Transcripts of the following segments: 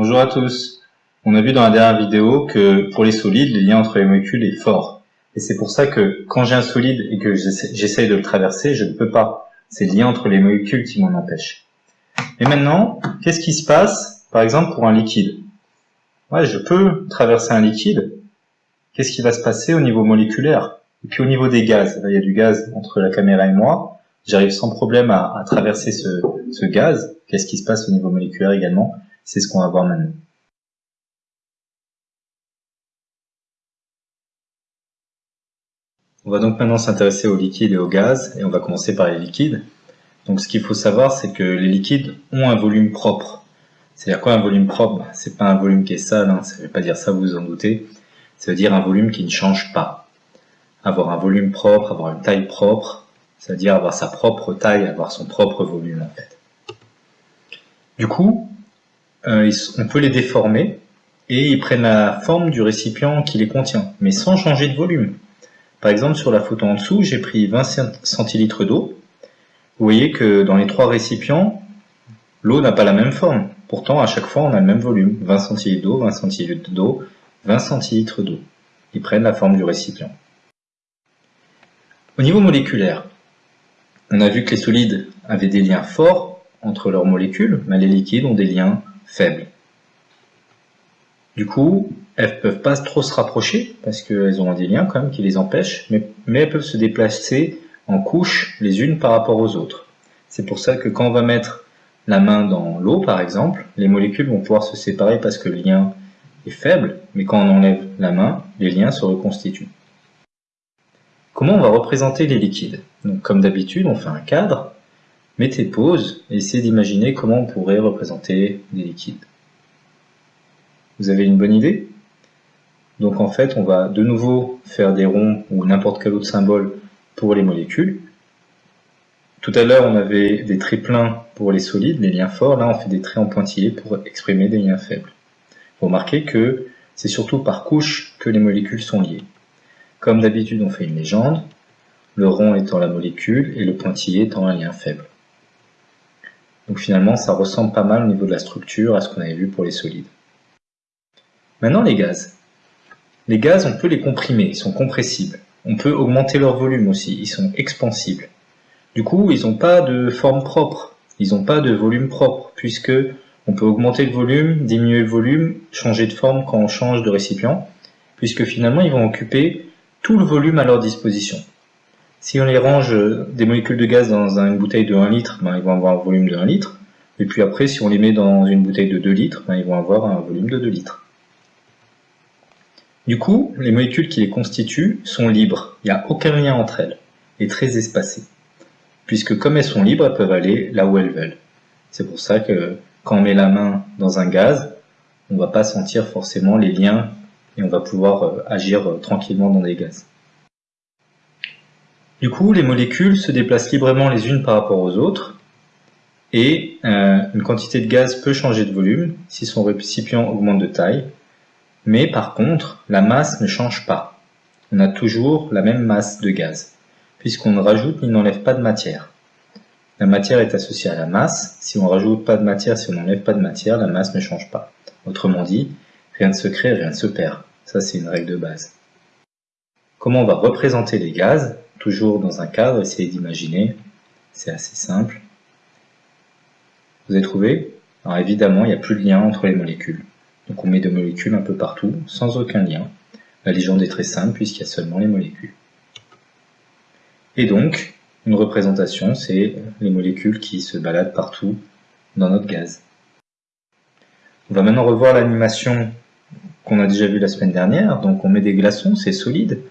Bonjour à tous. On a vu dans la dernière vidéo que pour les solides, le lien entre les molécules est fort. Et c'est pour ça que quand j'ai un solide et que j'essaye de le traverser, je ne peux pas. C'est le lien entre les molécules qui m'en empêche. Et maintenant, qu'est-ce qui se passe, par exemple, pour un liquide? Ouais, je peux traverser un liquide. Qu'est-ce qui va se passer au niveau moléculaire? Et puis au niveau des gaz, il y a du gaz entre la caméra et moi. J'arrive sans problème à, traverser ce, ce gaz. Qu'est-ce qui se passe au niveau moléculaire également? C'est ce qu'on va voir maintenant. On va donc maintenant s'intéresser aux liquides et aux gaz, et on va commencer par les liquides. Donc ce qu'il faut savoir, c'est que les liquides ont un volume propre. C'est-à-dire quoi un volume propre? C'est pas un volume qui est sale, hein, ça ne veut pas dire ça, vous vous en doutez. Ça veut dire un volume qui ne change pas. Avoir un volume propre, avoir une taille propre, ça veut dire avoir sa propre taille, avoir son propre volume en fait. Du coup, euh, on peut les déformer et ils prennent la forme du récipient qui les contient, mais sans changer de volume. Par exemple, sur la photo en dessous, j'ai pris 20 centilitres d'eau. Vous voyez que dans les trois récipients, l'eau n'a pas la même forme. Pourtant, à chaque fois, on a le même volume. 20 centilitres d'eau, 20 centilitres d'eau, 20 centilitres d'eau. Ils prennent la forme du récipient. Au niveau moléculaire, on a vu que les solides avaient des liens forts entre leurs molécules, mais les liquides ont des liens faibles. Du coup, elles peuvent pas trop se rapprocher parce qu'elles ont des liens quand même qui les empêchent, mais, elles peuvent se déplacer en couches les unes par rapport aux autres. C'est pour ça que quand on va mettre la main dans l'eau par exemple, les molécules vont pouvoir se séparer parce que le lien est faible, mais quand on enlève la main, les liens se reconstituent. Comment on va représenter les liquides? Comme d'habitude, on fait un cadre, mettez pause et essayez d'imaginer comment on pourrait représenter les liquides. Vous avez une bonne idée? Donc en fait, on va de nouveau faire des ronds ou n'importe quel autre symbole pour les molécules. Tout à l'heure, on avait des traits pleins pour les solides, les liens forts. Là, on fait des traits en pointillés pour exprimer des liens faibles. Vous remarquez que c'est surtout par couche que les molécules sont liées. Comme d'habitude, on fait une légende, le rond étant la molécule et le pointillé étant un lien faible. Donc finalement, ça ressemble pas mal au niveau de la structure à ce qu'on avait vu pour les solides. Maintenant, les gaz. Les gaz, on peut les comprimer, ils sont compressibles. On peut augmenter leur volume aussi, ils sont expansibles. Du coup, ils n'ont pas de forme propre, ils n'ont pas de volume propre, puisque on peut augmenter le volume, diminuer le volume, changer de forme quand on change de récipient, puisque finalement ils vont occuper tout le volume à leur disposition. Si on les range des molécules de gaz dans une bouteille de 1 litre, ben, ils vont avoir un volume de 1 litre, et puis après si on les met dans une bouteille de 2 litres, ben, ils vont avoir un volume de 2 litres. Du coup, les molécules qui les constituent sont libres, il n'y a aucun lien entre elles, et très espacées. Puisque comme elles sont libres, elles peuvent aller là où elles veulent. C'est pour ça que quand on met la main dans un gaz, on ne va pas sentir forcément les liens et on va pouvoir euh, agir euh, tranquillement dans des gaz. Du coup, les molécules se déplacent librement les unes par rapport aux autres et euh, une quantité de gaz peut changer de volume si son récipient augmente de taille mais par contre, la masse ne change pas. On a toujours la même masse de gaz, puisqu'on ne rajoute ni n'enlève pas de matière. La matière est associée à la masse. Si on rajoute pas de matière, si on n'enlève pas de matière, la masse ne change pas. Autrement dit, rien ne se crée, rien ne se perd. Ça, c'est une règle de base. Comment on va représenter les gaz Toujours dans un cadre, essayez d'imaginer. C'est assez simple. Vous avez trouvé? Alors évidemment, il n'y a plus de lien entre les molécules. Donc on met des molécules un peu partout, sans aucun lien. La légende est très simple puisqu'il y a seulement les molécules. Et donc, une représentation, c'est les molécules qui se baladent partout dans notre gaz. On va maintenant revoir l'animation qu'on a déjà vue la semaine dernière. Donc on met des glaçons, c'est solide.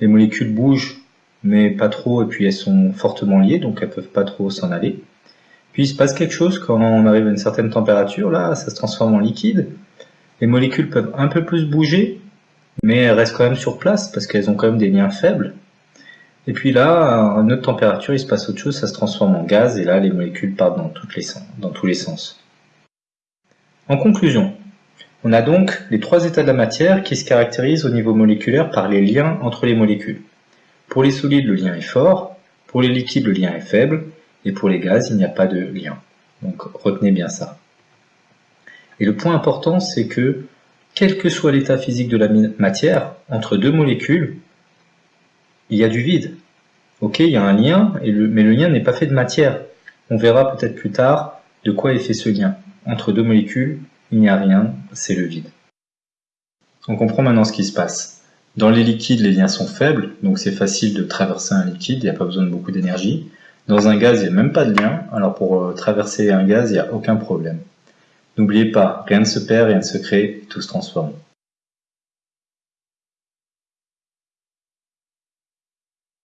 Les molécules bougent, mais pas trop, et puis elles sont fortement liées, donc elles peuvent pas trop s'en aller. Puis il se passe quelque chose quand on arrive à une certaine température, là, ça se transforme en liquide. Les molécules peuvent un peu plus bouger, mais elles restent quand même sur place parce qu'elles ont quand même des liens faibles. Et puis là, à une autre température, il se passe autre chose, ça se transforme en gaz, et là, les molécules partent dans, toutes les dans tous les sens. En conclusion, on a donc les trois états de la matière qui se caractérisent au niveau moléculaire par les liens entre les molécules. Pour les solides, le lien est fort, pour les liquides, le lien est faible, et pour les gaz, il n'y a pas de lien. Donc retenez bien ça. Et le point important, c'est que, quel que soit l'état physique de la matière, entre deux molécules, il y a du vide. Ok, il y a un lien, mais le lien n'est pas fait de matière. On verra peut-être plus tard de quoi est fait ce lien. Entre deux molécules, il n'y a rien, c'est le vide. On comprend maintenant ce qui se passe. Dans les liquides, les liens sont faibles, donc c'est facile de traverser un liquide, il n'y a pas besoin de beaucoup d'énergie. Dans un gaz, il n'y a même pas de lien, alors pour euh, traverser un gaz, il n'y a aucun problème. N'oubliez pas, rien ne se perd, rien ne se crée, tout se transforme.